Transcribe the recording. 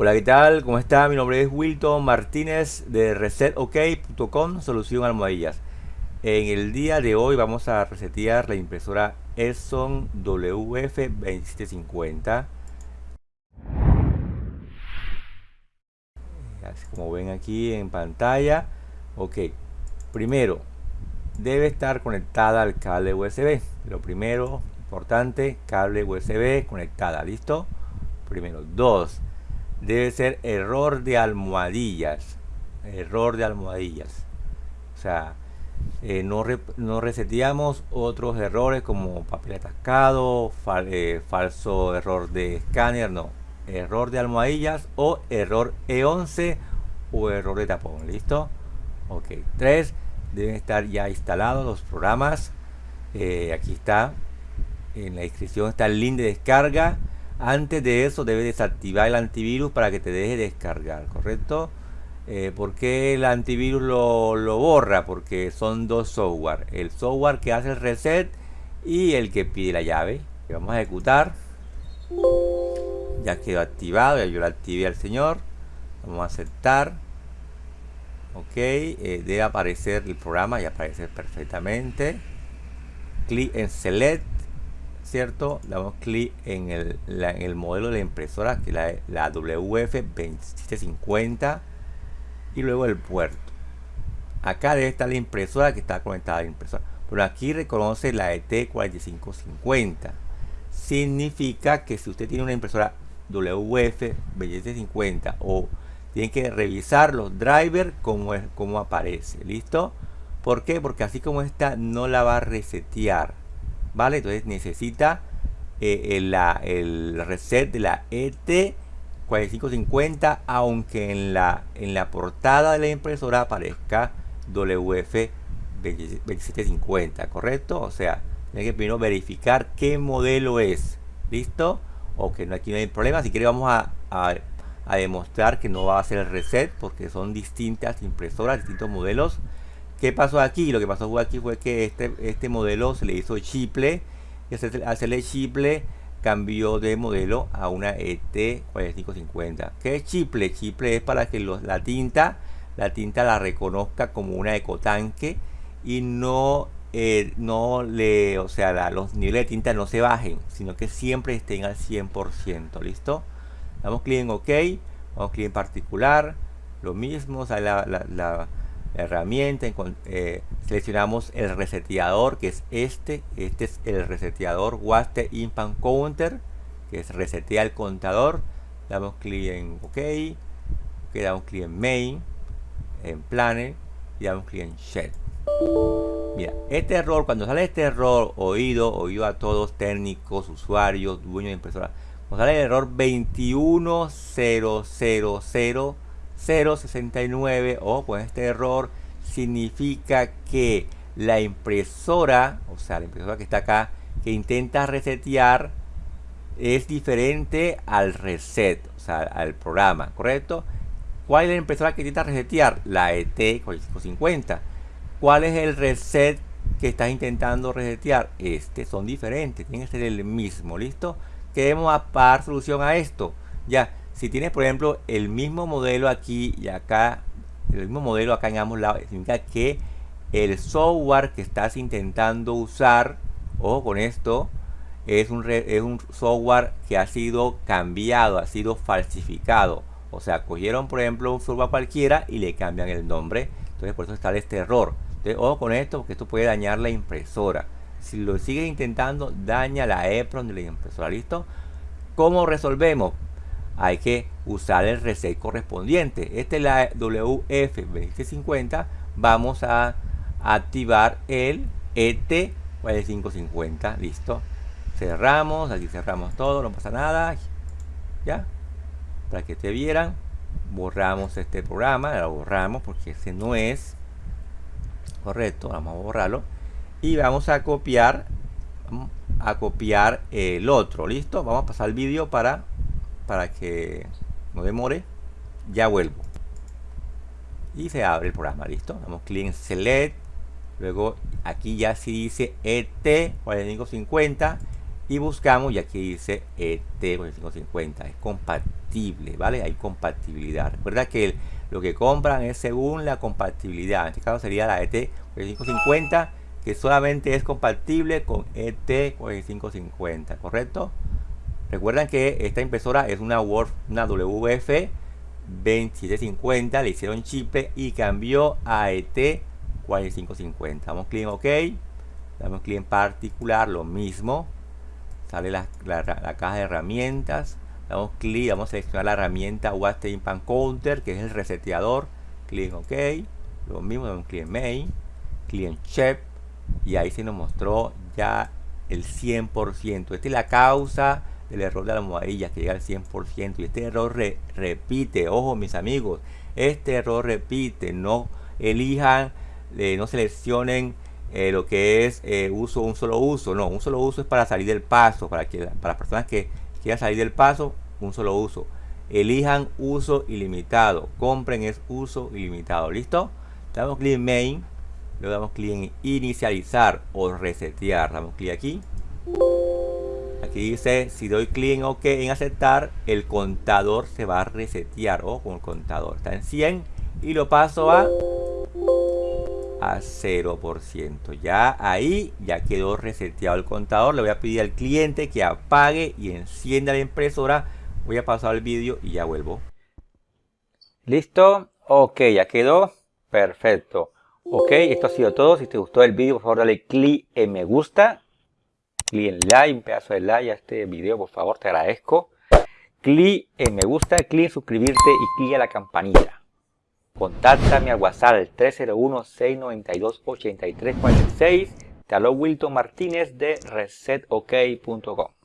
Hola, ¿qué tal? ¿Cómo está? Mi nombre es Wilton Martínez de resetok.com, solución almohadillas. En el día de hoy vamos a resetear la impresora Epson WF2750. Así como ven aquí en pantalla. Ok, primero, debe estar conectada al cable USB. Lo primero, importante, cable USB conectada, ¿listo? Primero, dos debe ser error de almohadillas. Error de almohadillas. O sea, eh, no, no, reseteamos otros errores como papel atascado, eh, falso error de escáner, no. Error de almohadillas o error E11 o error de tapón. ¿Listo? Ok. 3. Deben estar ya instalados los programas. Eh, aquí está. En la descripción está el link de descarga antes de eso debes desactivar el antivirus para que te deje descargar, ¿correcto? Eh, ¿Por qué el antivirus lo, borra? Porque son dos software. El software que hace el reset y el que pide la llave. vamos a ejecutar. Ya quedó activado, ya yo lo activé al señor. Vamos a aceptar. Ok, eh, debe aparecer el programa y aparecer perfectamente. Clic en Select ¿cierto? Damos clic en el, modelo de la impresora, que es la, la WF2750 y luego el puerto. Acá debe estar la impresora que está conectada a la impresora. Pero aquí reconoce la ET4550. Significa que si usted tiene una impresora WF2750 o tiene que revisar los drivers como, es, como aparece. ¿Listo? ¿Por qué? Porque así como está no la va a resetear ¿vale? Entonces necesita eh, el, reset de la ET4550, aunque en la, en la portada de la impresora aparezca WF2750, ¿correcto? O sea, tiene que primero verificar qué modelo es, ¿listo? O que no, aquí no hay problema, si quiere vamos a, a, a demostrar que no va a hacer el reset, porque son distintas impresoras, distintos modelos, ¿Qué pasó aquí? Lo que pasó aquí fue que este, este modelo se le hizo chiple y hacerle chiple cambió de modelo a una ET4550. ¿Qué es chiple? Chiple es para que la tinta la tinta la reconozca como una ecotanque y no, eh, no le, o sea, los niveles de tinta no se bajen, sino que siempre estén al 100%, ¿listo? Damos clic en OK, vamos clic en particular, lo mismo, o la herramienta, eh, seleccionamos el reseteador que es este, este es el reseteador Waste Impact Counter que es resetea el contador, damos clic en OK, okay damos clic en Main, en Planner y damos clic en Shell. Mira, este error, cuando sale este error, oído, oído a todos técnicos, usuarios, dueños de impresora, cuando sale el error 21000 069 o con este error significa que la impresora, o sea, la impresora que está acá, que intenta resetear, es diferente al reset, o sea, al programa, ¿correcto? ¿Cuál es la impresora que intenta resetear? La ET4550. ¿Cuál es el reset que estás intentando resetear? Este son diferentes, tienen que ser el mismo, ¿listo? Queremos apar solución a esto. Ya, si tienes, por ejemplo, el mismo modelo aquí y acá, el mismo modelo acá en ambos lados, significa que el software que estás intentando usar, o con esto, es un, es un software que ha sido cambiado, ha sido falsificado. O sea, cogieron, por ejemplo, un software cualquiera y le cambian el nombre. Entonces, por eso está este error. Entonces, ojo con esto, porque esto puede dañar la impresora. Si lo sigues intentando, daña la EPROM de la impresora. ¿Listo? ¿Cómo resolvemos? Hay que usar el reset correspondiente. Este es la WF2050. Vamos a activar el ET 4550. Listo. Cerramos. Aquí cerramos todo. No pasa nada. Ya. Para que te vieran. Borramos este programa. Lo borramos porque ese no es. Correcto. Vamos a borrarlo. Y vamos a copiar. a copiar el otro. Listo. Vamos a pasar el vídeo para para que no demore ya vuelvo. Y se abre el programa listo damos clic en select luego aquí ya si dice ET 4550 y buscamos y aquí dice ET4550 es compatible vale hay compatibilidad. Recuerda que lo que compran es según la compatibilidad. En este caso sería la ET4550 que solamente es compatible con ET4550 correcto recuerdan que esta impresora es una Word una WF 2750 le hicieron chip y cambió a ET4550 damos clic en OK damos clic en particular lo mismo. Sale la, caja de herramientas. Damos clic vamos a seleccionar la herramienta Watt Impact Counter que es el reseteador. Clic en OK lo mismo damos clic en Main clic en Chef y ahí se nos mostró ya el 100% esta es la causa del error de la almohadilla que llega al 100% y este error repite ojo mis amigos este error repite no elijan eh, no seleccionen eh, lo que es eh, uso un solo uso no un solo uso es para salir del paso para que para las personas que quieran salir del paso un solo uso. Elijan uso ilimitado compren es uso ilimitado listo damos clic en main luego damos clic en inicializar o resetear. Damos clic aquí aquí dice si doy clic en ok en aceptar el contador se va a resetear o con el contador está en 100 y lo paso a a 0%. Ya ahí ya quedó reseteado el contador. Le voy a pedir al cliente que apague y encienda la impresora. Voy a pasar el vídeo y ya vuelvo. ¿Listo? Ok, ya quedó. Perfecto. Ok, esto ha sido todo. Si te gustó el vídeo, por favor dale clic en me gusta. Clic en like, un pedazo de like a este video, por favor, te agradezco. Clic en me gusta, clic en suscribirte y clic a la campanita. Contáctame al WhatsApp 301-692-8346. Te Wilton Martínez de resetok.com.